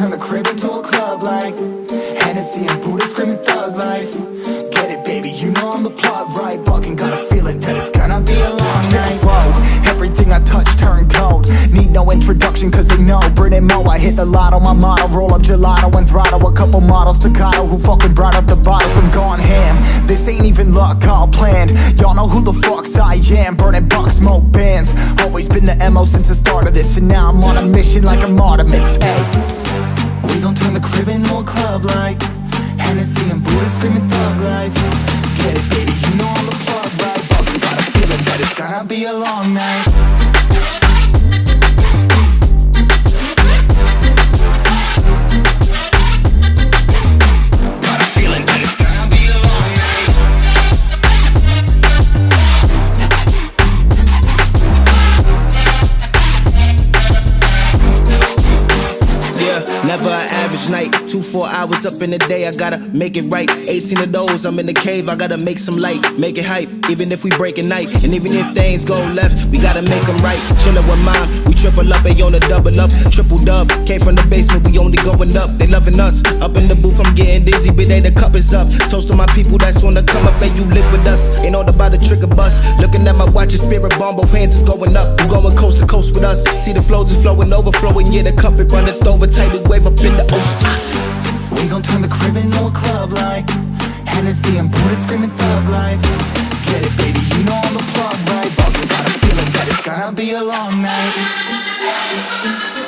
turn the crib into a club like Hennessy and Buddha screaming thug life. Get it baby, you know I'm the plot right? Fucking got a feeling that it's gonna be a long night. Whoa, everything I touch turn cold. Need no introduction cause they know. Brit Mo, I hit the lotto, my motto. Roll up gelato and throttle. A couple models staccato Who fucking brought up the bottles I'm gone ham, this ain't even luck all planned. Y'all know who the fucks I am. Burning bucks, smoke bands. Always been the MO since the start of this. And now I'm on a mission like I'm Artemis Hey, we gon' turn the crib into a club like Hennessy and Buddha screaming thug life. Get it baby, you know I'm the plug right? Fucking got a feeling that it's gonna be a long night never an average night. Two, four hours up in the day, I gotta make it right. 18 of those, I'm in the cave, I gotta make some light, make it hype. Even if we break a night, and even if things go left, we gotta make them right. Chillin' with mom, we triple up, they on the double up, triple dub. Came from the basement, we only going up, they loving us. Up in the booth, I'm getting dizzy, but they the cup is up. Toast to my people that's on the come up, and you live with us. Ain't all about the trick trigger bus. Looking at my watch, your spirit bomb, both hands is going up. We going coast coast with us. See the flows is flowing, overflowing, yeah, the cup it runneth over. Tidal wave up in the ocean. Ah. We gon' turn the crib into a club like Hennessy and Buddha screaming thug life Get it baby, you know I'm the plug right Fucking got a feeling that it's gonna be a long night